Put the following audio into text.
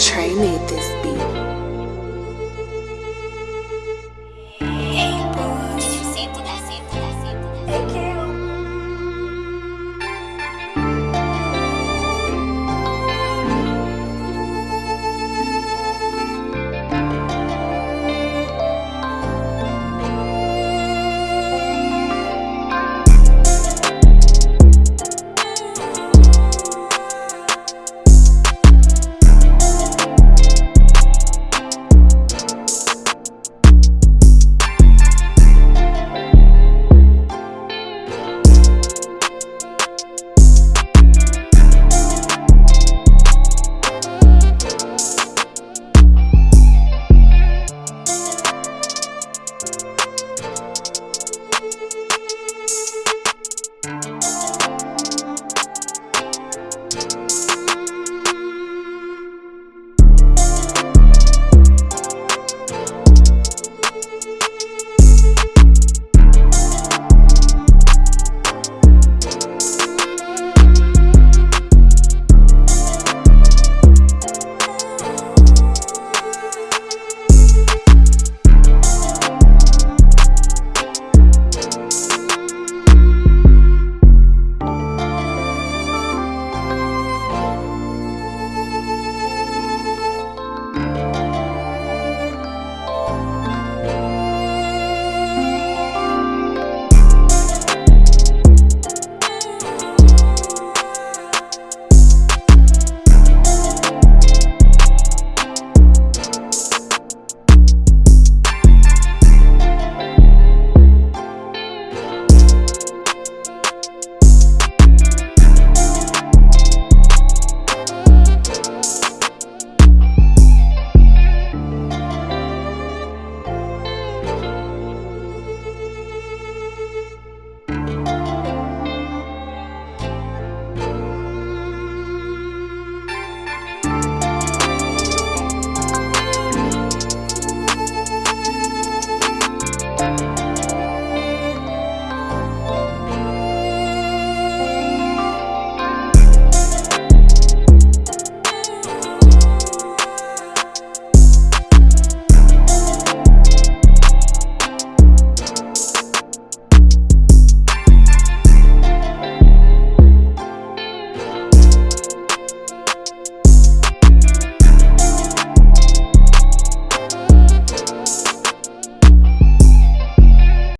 Trey made this.